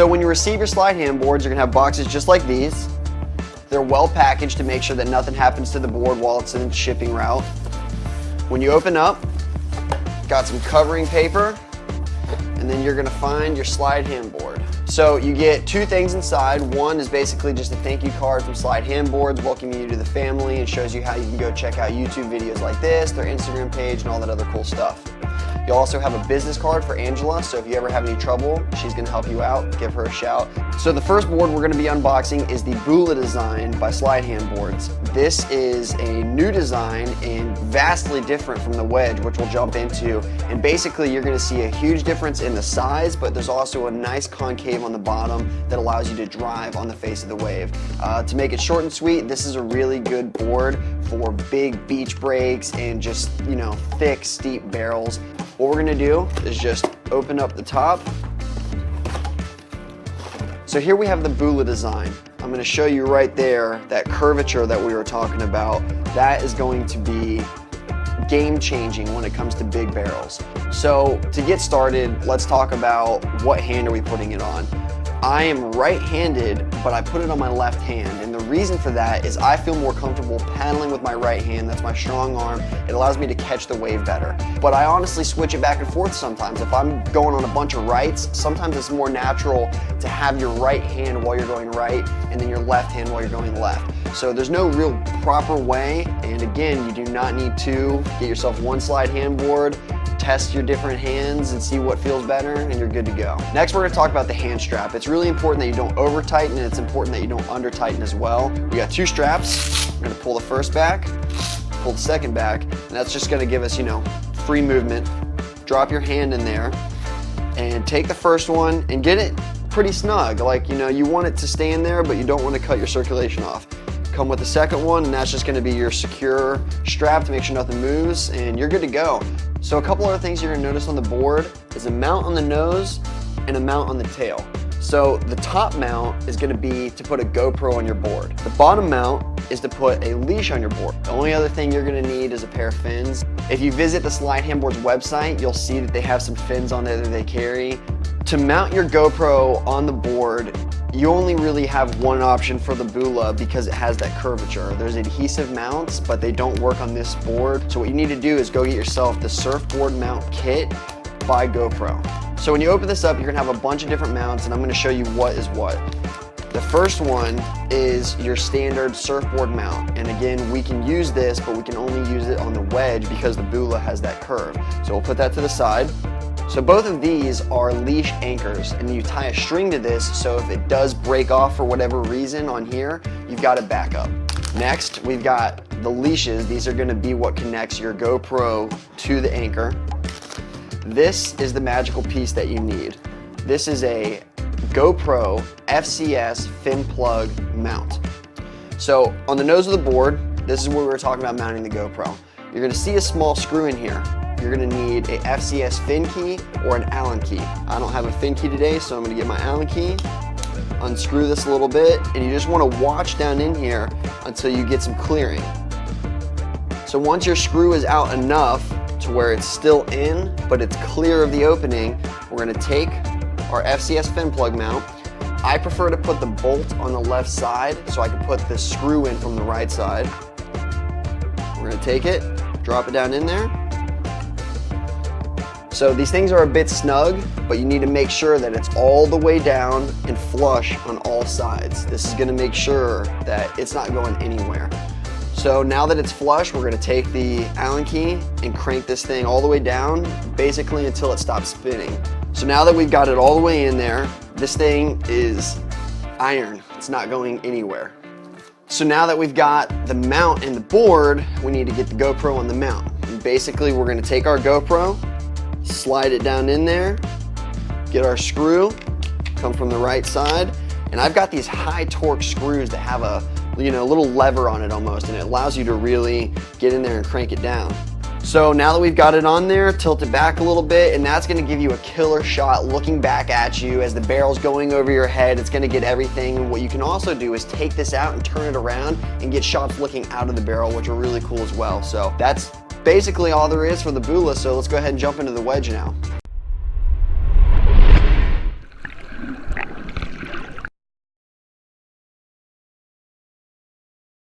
So when you receive your slide hand boards, you're gonna have boxes just like these. They're well packaged to make sure that nothing happens to the board while it's in its shipping route. When you open up, got some covering paper, and then you're gonna find your slide hand board. So you get two things inside. One is basically just a thank you card from Slyde Handboards welcoming you to the family and shows you how you can go check out YouTube videos like this, their Instagram page, and all that other cool stuff. You'll also have a business card for Angela, so if you ever have any trouble, she's gonna help you out, give her a shout. So the first board we're gonna be unboxing is the Bula design by Slyde Handboards. This is a new design and vastly different from the Wedge, which we'll jump into. And basically you're gonna see a huge difference in the size, but there's also a nice concave on the bottom that allows you to drive on the face of the wave. Uh, to make it short and sweet, this is a really good board for big beach breaks and just, you know, thick, steep barrels. What we're gonna do is just open up the top. So here we have the Bula design. I'm gonna show you right there that curvature that we were talking about. That is going to be game changing when it comes to big barrels. So to get started, let's talk about what hand are we putting it on. I am right-handed, but I put it on my left hand. And the reason for that is I feel more comfortable paddling with my right hand. That's my strong arm. It allows me to catch the wave better. But I honestly switch it back and forth sometimes. If I'm going on a bunch of rights, sometimes it's more natural to have your right hand while you're going right and then your left hand while you're going left. So there's no real proper way. And again, you do not need to get yourself one slide hand board test your different hands and see what feels better and you're good to go. Next, we're gonna talk about the hand strap. It's really important that you don't over tighten and it's important that you don't under tighten as well. We got two straps. We're gonna pull the first back, pull the second back, and that's just gonna give us, you know, free movement. Drop your hand in there and take the first one and get it pretty snug. Like, you know, you want it to stay in there, but you don't want to cut your circulation off. Come with the second one, and that's just gonna be your secure strap to make sure nothing moves, and you're good to go. So a couple other things you're gonna notice on the board is a mount on the nose and a mount on the tail. So the top mount is gonna be to put a GoPro on your board. The bottom mount is to put a leash on your board. The only other thing you're gonna need is a pair of fins. If you visit the Slyde Handboards website, you'll see that they have some fins on there that they carry. To mount your GoPro on the board, you only really have one option for the Bula because it has that curvature. There's adhesive mounts, but they don't work on this board. So what you need to do is go get yourself the surfboard mount kit by GoPro. So when you open this up, you're gonna have a bunch of different mounts and I'm gonna show you what is what. The first one is your standard surfboard mount. And again, we can use this, but we can only use it on the wedge because the Bula has that curve. So we'll put that to the side. So both of these are leash anchors and you tie a string to this so if it does break off for whatever reason on here, you've got a backup. Next, we've got the leashes. These are gonna be what connects your GoPro to the anchor. This is the magical piece that you need. This is a GoPro FCS fin plug mount. So on the nose of the board, this is where we were talking about mounting the GoPro. You're gonna see a small screw in here you're gonna need a FCS fin key or an Allen key. I don't have a fin key today, so I'm gonna get my Allen key, unscrew this a little bit, and you just wanna watch down in here until you get some clearing. So once your screw is out enough to where it's still in, but it's clear of the opening, we're gonna take our FCS fin plug mount. I prefer to put the bolt on the left side so I can put the screw in from the right side. We're gonna take it, drop it down in there, so these things are a bit snug, but you need to make sure that it's all the way down and flush on all sides. This is gonna make sure that it's not going anywhere. So now that it's flush, we're gonna take the Allen key and crank this thing all the way down, basically until it stops spinning. So now that we've got it all the way in there, this thing is iron. It's not going anywhere. So now that we've got the mount and the board, we need to get the GoPro on the mount. And basically, we're gonna take our GoPro, slide it down in there, get our screw, come from the right side, and I've got these high torque screws that have a you know, little lever on it almost, and it allows you to really get in there and crank it down. So now that we've got it on there, tilt it back a little bit, and that's gonna give you a killer shot looking back at you as the barrel's going over your head. It's gonna get everything. What you can also do is take this out and turn it around and get shots looking out of the barrel, which are really cool as well. So that's basically all there is for the Bula, so let's go ahead and jump into the wedge now.